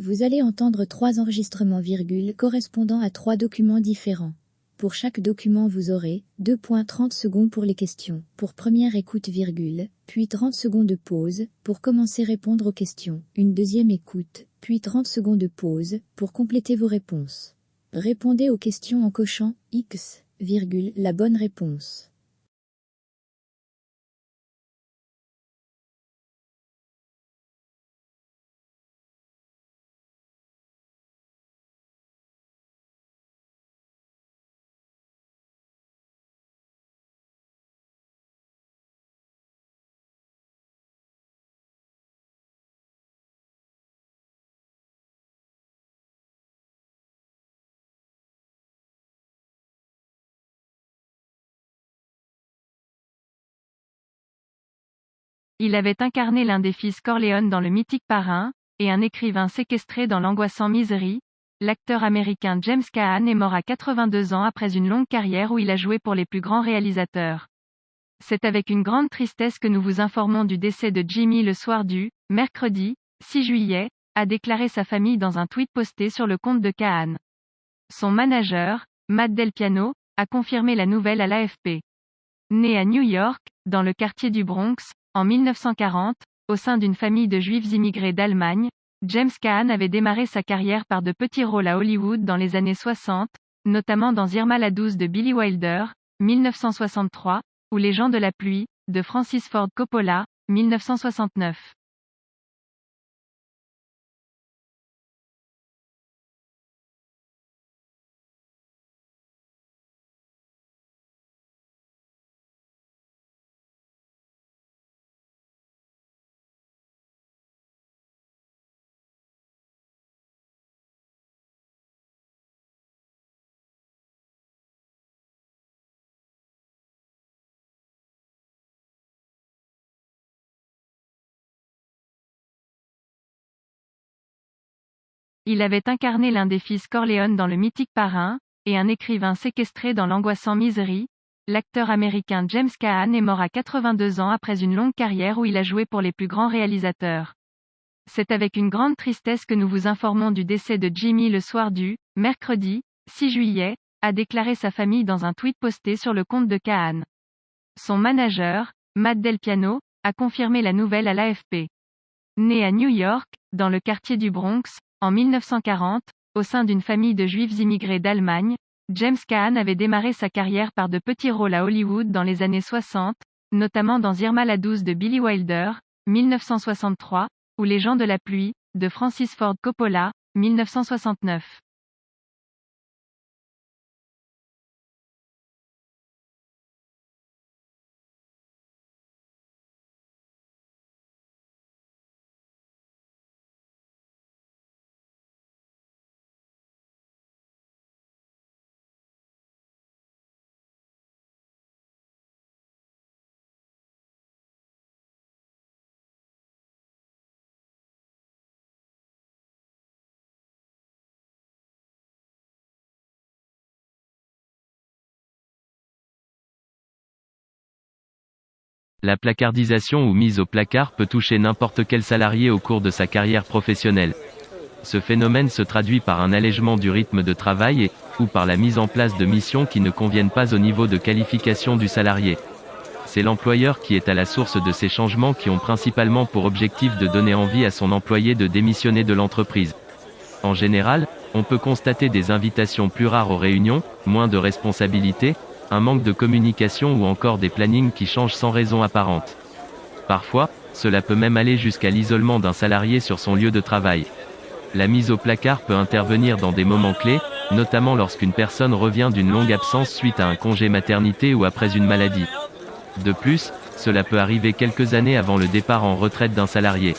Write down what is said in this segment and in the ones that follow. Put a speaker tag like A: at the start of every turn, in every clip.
A: Vous allez entendre trois enregistrements virgule correspondant à trois documents différents. Pour chaque document vous aurez 2.30 secondes pour les questions, pour première écoute virgule, puis 30 secondes de pause, pour commencer répondre aux questions, une deuxième écoute, puis 30 secondes de pause, pour compléter vos réponses. Répondez aux questions en cochant X, virgule, la bonne réponse.
B: Il avait incarné l'un des fils Corleone dans le mythique Parrain, et un écrivain séquestré dans l'angoissant Misery. L'acteur américain James Caan est mort à 82 ans après une longue carrière où il a joué pour les plus grands réalisateurs. C'est avec une grande tristesse que nous vous informons du décès de Jimmy le soir du mercredi 6 juillet, a déclaré sa famille dans un tweet posté sur le compte de Caan. Son manager, Matt Del Piano, a confirmé la nouvelle à l'AFP. Né à New York, dans le quartier du Bronx, en 1940, au sein d'une famille de juifs immigrés d'Allemagne, James Caan avait démarré sa carrière par de petits rôles à Hollywood dans les années 60, notamment dans Irma la douce de Billy Wilder, 1963, ou Les gens de la pluie, de Francis Ford Coppola, 1969. Il avait incarné l'un des fils Corleone dans le mythique Parrain, et un écrivain séquestré dans l'angoissant Misery. L'acteur américain James Caan est mort à 82 ans après une longue carrière où il a joué pour les plus grands réalisateurs. C'est avec une grande tristesse que nous vous informons du décès de Jimmy le soir du mercredi 6 juillet, a déclaré sa famille dans un tweet posté sur le compte de Caan. Son manager, Matt Del Piano, a confirmé la nouvelle à l'AFP. Né à New York, dans le quartier du Bronx, en 1940, au sein d'une famille de juifs immigrés d'Allemagne, James Caan avait démarré sa carrière par de petits rôles à Hollywood dans les années 60, notamment dans Irma la douce de Billy Wilder, 1963, ou Les gens de la pluie, de Francis Ford Coppola, 1969.
C: La placardisation ou mise au placard peut toucher n'importe quel salarié au cours de sa carrière professionnelle. Ce phénomène se traduit par un allègement du rythme de travail et, ou par la mise en place de missions qui ne conviennent pas au niveau de qualification du salarié. C'est l'employeur qui est à la source de ces changements qui ont principalement pour objectif de donner envie à son employé de démissionner de l'entreprise. En général, on peut constater des invitations plus rares aux réunions, moins de responsabilités, un manque de communication ou encore des plannings qui changent sans raison apparente. Parfois, cela peut même aller jusqu'à l'isolement d'un salarié sur son lieu de travail. La mise au placard peut intervenir dans des moments clés, notamment lorsqu'une personne revient d'une longue absence suite à un congé maternité ou après une maladie. De plus, cela peut arriver quelques années avant le départ en retraite d'un salarié.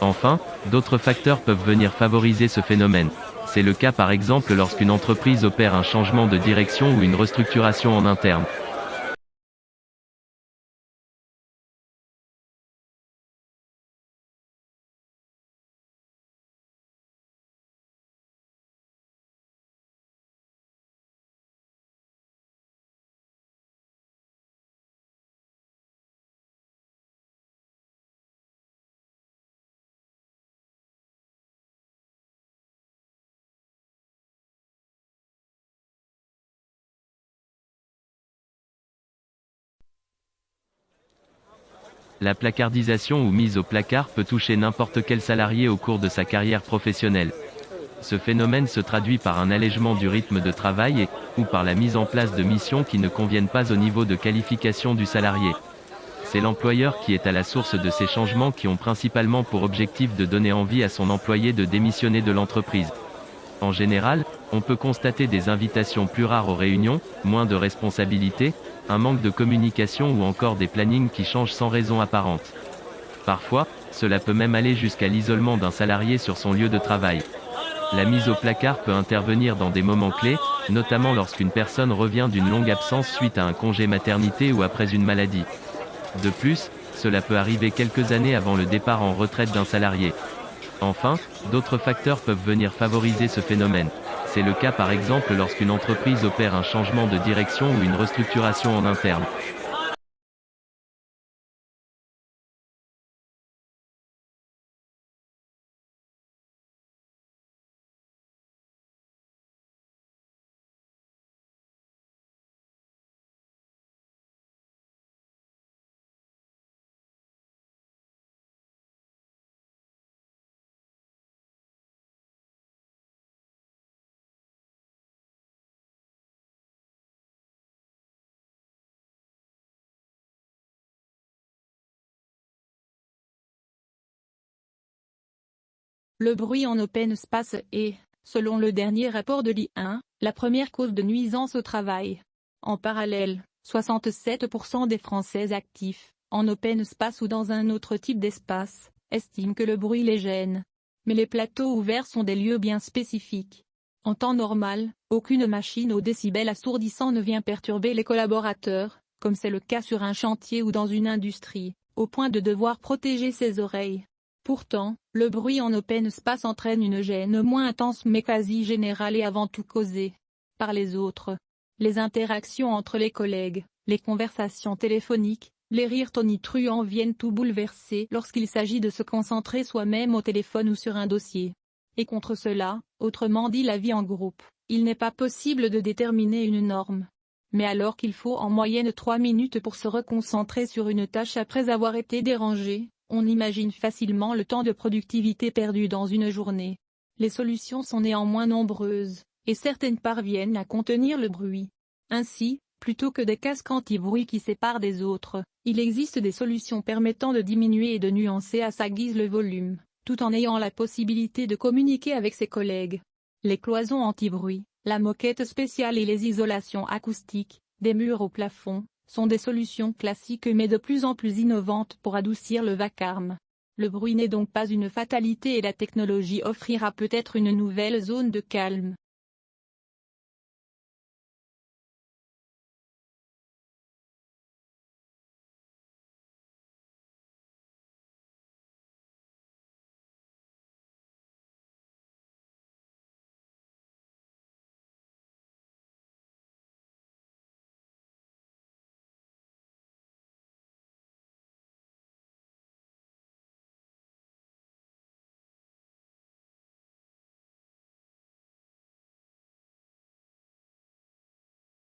C: Enfin, d'autres facteurs peuvent venir favoriser ce phénomène. C'est le cas par exemple lorsqu'une entreprise opère un changement de direction ou une restructuration en interne. La placardisation ou mise au placard peut toucher n'importe quel salarié au cours de sa carrière professionnelle. Ce phénomène se traduit par un allègement du rythme de travail et, ou par la mise en place de missions qui ne conviennent pas au niveau de qualification du salarié. C'est l'employeur qui est à la source de ces changements qui ont principalement pour objectif de donner envie à son employé de démissionner de l'entreprise. En général, on peut constater des invitations plus rares aux réunions, moins de responsabilités, un manque de communication ou encore des plannings qui changent sans raison apparente. Parfois, cela peut même aller jusqu'à l'isolement d'un salarié sur son lieu de travail. La mise au placard peut intervenir dans des moments clés, notamment lorsqu'une personne revient d'une longue absence suite à un congé maternité ou après une maladie. De plus, cela peut arriver quelques années avant le départ en retraite d'un salarié. Enfin, d'autres facteurs peuvent venir favoriser ce phénomène. C'est le cas par exemple lorsqu'une entreprise opère un changement de direction ou une restructuration en interne.
D: Le bruit en open space est, selon le dernier rapport de l'I1, la première cause de nuisance au travail. En parallèle, 67% des Français actifs, en open space ou dans un autre type d'espace, estiment que le bruit les gêne. Mais les plateaux ouverts sont des lieux bien spécifiques. En temps normal, aucune machine au décibel assourdissant ne vient perturber les collaborateurs, comme c'est le cas sur un chantier ou dans une industrie, au point de devoir protéger ses oreilles. Pourtant, le bruit en open space entraîne une gêne moins intense mais quasi générale et avant tout causée par les autres. Les interactions entre les collègues, les conversations téléphoniques, les rires tonitruants viennent tout bouleverser lorsqu'il s'agit de se concentrer soi-même au téléphone ou sur un dossier. Et contre cela, autrement dit la vie en groupe, il n'est pas possible de déterminer une norme. Mais alors qu'il faut en moyenne 3 minutes pour se reconcentrer sur une tâche après avoir été dérangé, on imagine facilement le temps de productivité perdu dans une journée. Les solutions sont néanmoins nombreuses, et certaines parviennent à contenir le bruit. Ainsi, plutôt que des casques anti-bruit qui séparent des autres, il existe des solutions permettant de diminuer et de nuancer à sa guise le volume, tout en ayant la possibilité de communiquer avec ses collègues. Les cloisons anti-bruit, la moquette spéciale et les isolations acoustiques, des murs au plafond, sont des solutions classiques mais de plus en plus innovantes pour adoucir le vacarme. Le bruit n'est donc pas une fatalité et la technologie offrira peut-être une nouvelle zone de calme.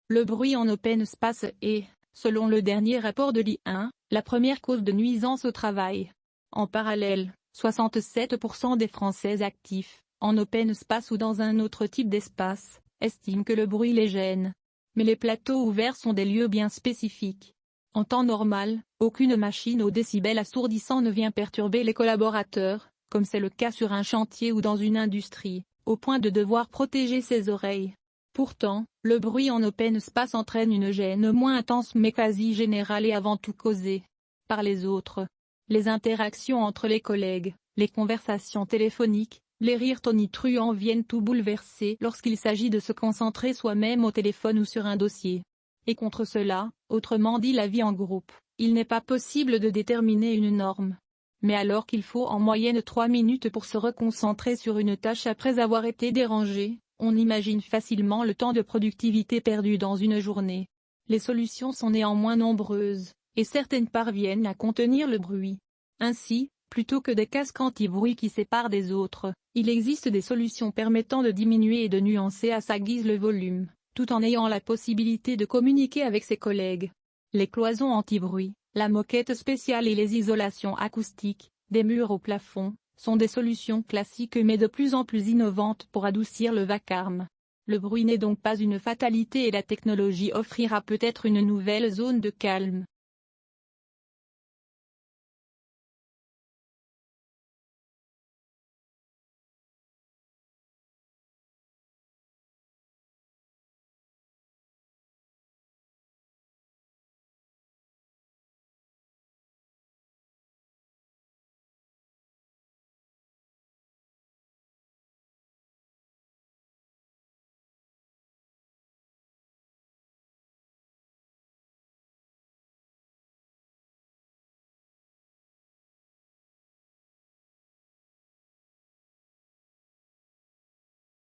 D: Le bruit en open space est, selon le dernier rapport de l'I1, la première cause de nuisance au travail. En parallèle, 67% des Français actifs, en open space ou dans un autre type d'espace, estiment que le bruit les gêne. Mais les plateaux ouverts sont des lieux bien spécifiques. En temps normal, aucune machine au décibel assourdissant ne vient perturber les collaborateurs, comme c'est le cas sur un chantier ou dans une industrie, au point de devoir protéger ses oreilles. Pourtant, le bruit en open space entraîne une gêne moins intense mais quasi générale et avant tout causée par les autres. Les interactions entre les collègues, les conversations téléphoniques, les rires tonitruants viennent tout bouleverser lorsqu'il s'agit de se concentrer soi-même au téléphone ou sur un dossier. Et contre cela, autrement dit la vie en groupe, il n'est pas possible de déterminer une norme. Mais alors qu'il faut en moyenne 3 minutes pour se reconcentrer sur une tâche après avoir été dérangé, on imagine facilement le temps de productivité perdu dans une journée. Les solutions sont néanmoins nombreuses, et certaines parviennent à contenir le bruit. Ainsi, plutôt que des casques anti-bruit qui séparent des autres, il existe des solutions permettant de diminuer et de nuancer à sa guise le volume, tout en ayant la possibilité de communiquer avec ses collègues. Les cloisons anti-bruit, La moquette spéciale et les isolations acoustiques, des murs au plafond, sont des solutions classiques mais de plus en plus innovantes pour adoucir le vacarme. Le bruit n'est donc pas une fatalité et la technologie offrira peut-être une nouvelle zone de calme.